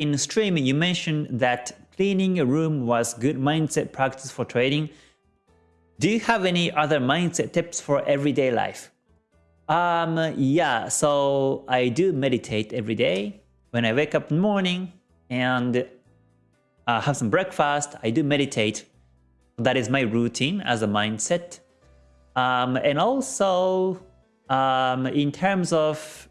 in streaming, you mentioned that cleaning a room was good mindset practice for trading. Do you have any other mindset tips for everyday life? Um, yeah, so I do meditate every day. When I wake up in the morning and uh, have some breakfast, I do meditate. That is my routine as a mindset. Um, and also, um, in terms of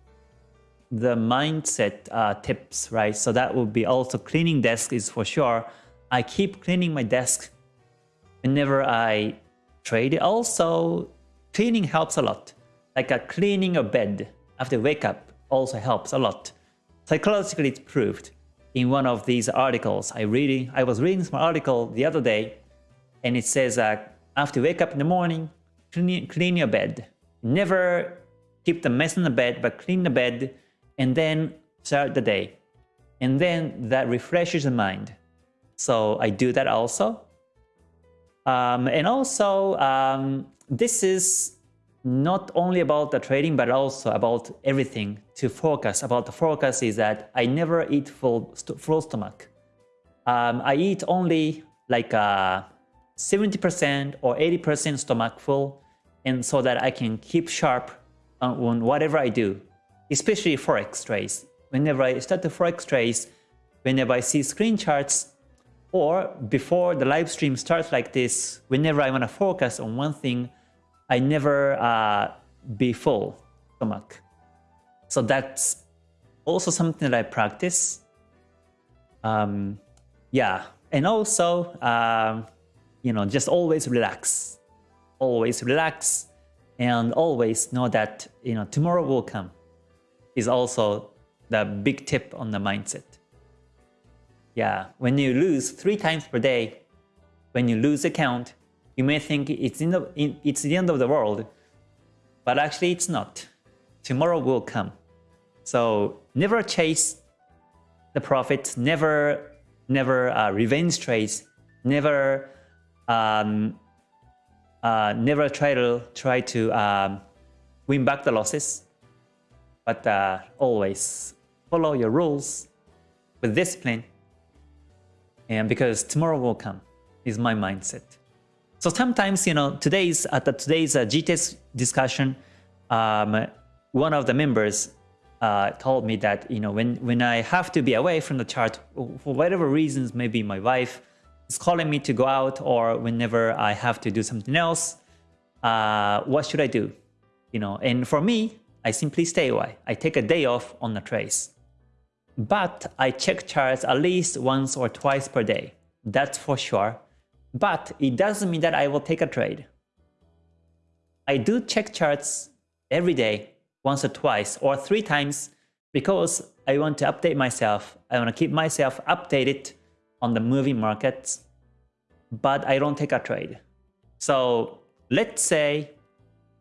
the mindset uh, tips, right? So that would be also cleaning desk is for sure. I keep cleaning my desk whenever I trade. It. Also, cleaning helps a lot. Like a cleaning a bed after wake up also helps a lot. Psychologically, it's proved. In one of these articles, I reading, I was reading some article the other day, and it says that after wake up in the morning, clean, clean your bed. Never keep the mess in the bed, but clean the bed and then start the day. And then that refreshes the mind. So I do that also. Um, and also, um, this is not only about the trading, but also about everything to focus. About the focus is that I never eat full, st full stomach. Um, I eat only like 70% uh, or 80% stomach full, and so that I can keep sharp on whatever I do especially forex trades. Whenever I start the forex trades, whenever I see screen charts, or before the live stream starts like this, whenever I want to focus on one thing, I never uh, be full stomach. So that's also something that I practice. Um, yeah, and also, um, you know, just always relax, always relax, and always know that you know tomorrow will come is also the big tip on the mindset. Yeah, when you lose three times per day, when you lose account, you may think it's, in the, it's the end of the world, but actually it's not. Tomorrow will come. So never chase the profit, never, never uh, revenge trades, never, um, uh, never try to try to um, win back the losses. But uh, always follow your rules with discipline. And because tomorrow will come is my mindset. So sometimes, you know, today's at the today's uh, GTS discussion, um, one of the members uh, told me that you know when when I have to be away from the chart for whatever reasons, maybe my wife is calling me to go out, or whenever I have to do something else, uh, what should I do? You know, and for me, I simply stay away. I take a day off on the trace. But I check charts at least once or twice per day. That's for sure. But it doesn't mean that I will take a trade. I do check charts every day, once or twice or three times because I want to update myself. I want to keep myself updated on the moving markets, but I don't take a trade. So let's say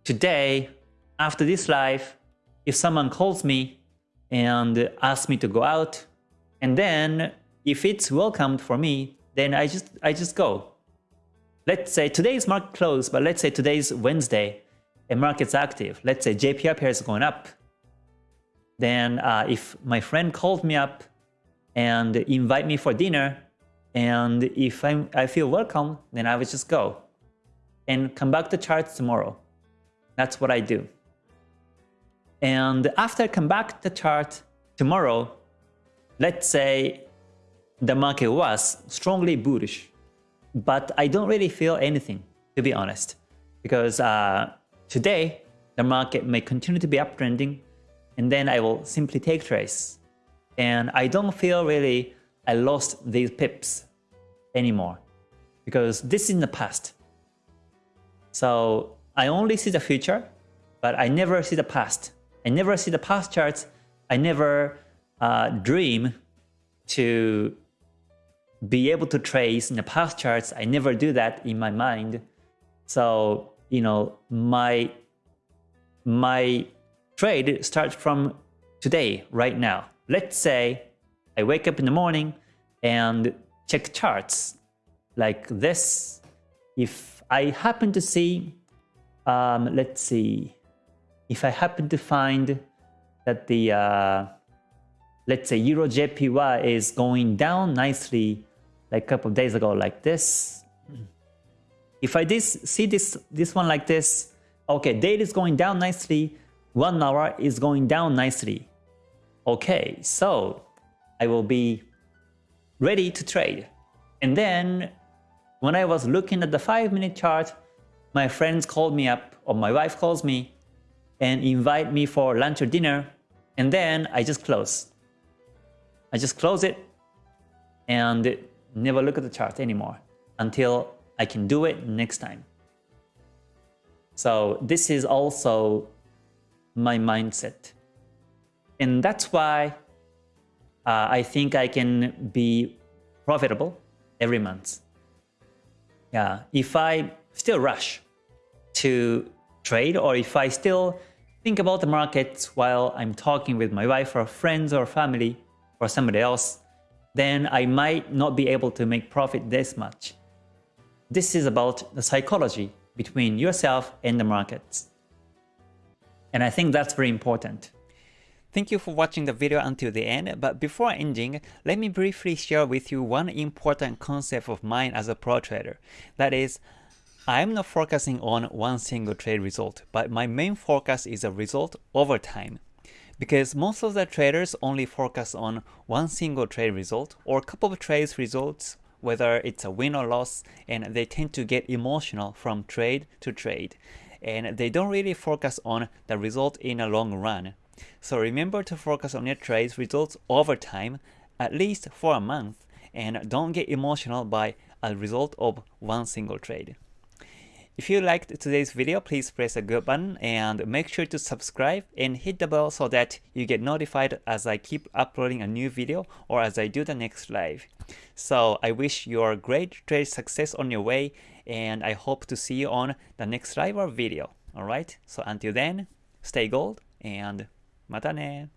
today after this live, if someone calls me and asks me to go out, and then if it's welcomed for me, then I just I just go. Let's say today's market closed, but let's say today's Wednesday and market's active. Let's say JPY pair is going up. Then uh, if my friend called me up and invite me for dinner, and if I'm, I feel welcome, then I would just go and come back to charts tomorrow. That's what I do. And after I come back the chart tomorrow, let's say the market was strongly bullish, but I don't really feel anything, to be honest, because uh, today the market may continue to be uptrending, and then I will simply take trades. And I don't feel really I lost these pips anymore, because this is in the past. So I only see the future, but I never see the past. I never see the past charts. I never uh, dream to be able to trace in the past charts. I never do that in my mind. So, you know, my, my trade starts from today, right now. Let's say I wake up in the morning and check charts like this. If I happen to see, um, let's see, if I happen to find that the uh, let's say Euro JPY is going down nicely like a couple of days ago like this. If I this, see this, this one like this, okay, daily is going down nicely, one hour is going down nicely. Okay, so I will be ready to trade. And then when I was looking at the 5 minute chart, my friends called me up or my wife calls me and invite me for lunch or dinner and then I just close. I just close it and never look at the chart anymore until I can do it next time. So this is also my mindset. And that's why uh, I think I can be profitable every month. Yeah, if I still rush to trade or if I still think about the markets while I'm talking with my wife or friends or family or somebody else, then I might not be able to make profit this much. This is about the psychology between yourself and the markets. And I think that's very important. Thank you for watching the video until the end, but before ending, let me briefly share with you one important concept of mine as a pro trader. That is, I am not focusing on one single trade result, but my main focus is a result over time. Because most of the traders only focus on one single trade result or a couple of trades results, whether it's a win or loss, and they tend to get emotional from trade to trade. And they don't really focus on the result in a long run. So remember to focus on your trades results over time, at least for a month, and don't get emotional by a result of one single trade. If you liked today's video, please press a good button and make sure to subscribe and hit the bell so that you get notified as I keep uploading a new video or as I do the next live. So I wish you a great trade success on your way and I hope to see you on the next live or video. Alright, so until then, stay gold and またね